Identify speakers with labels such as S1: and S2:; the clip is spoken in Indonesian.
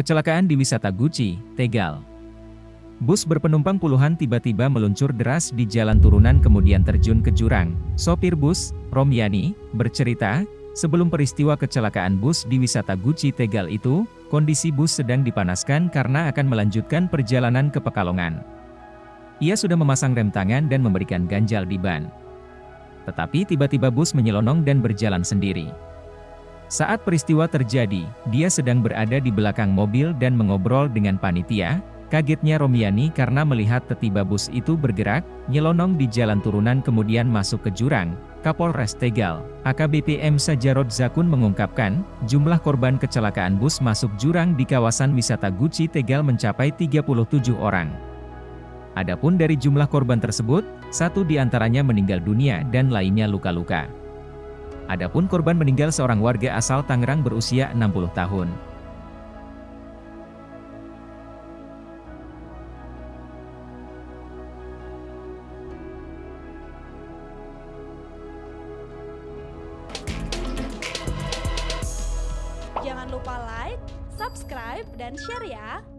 S1: Kecelakaan di wisata Guci, Tegal. Bus berpenumpang puluhan tiba-tiba meluncur deras di jalan turunan kemudian terjun ke jurang. Sopir bus, Romyani, bercerita, sebelum peristiwa kecelakaan bus di wisata Guci Tegal itu, kondisi bus sedang dipanaskan karena akan melanjutkan perjalanan ke Pekalongan. Ia sudah memasang rem tangan dan memberikan ganjal di ban. Tetapi tiba-tiba bus menyelonong dan berjalan sendiri. Saat peristiwa terjadi, dia sedang berada di belakang mobil dan mengobrol dengan panitia, kagetnya Romiani karena melihat tiba bus itu bergerak, nyelonong di jalan turunan kemudian masuk ke jurang. Kapolres Tegal, AKBP M. Zakun mengungkapkan, jumlah korban kecelakaan bus masuk jurang di kawasan wisata Guci Tegal mencapai 37 orang. Adapun dari jumlah korban tersebut, satu di antaranya meninggal dunia dan lainnya luka-luka. Adapun korban meninggal seorang warga asal Tangerang berusia 60 tahun.
S2: Jangan lupa like, subscribe, dan share ya!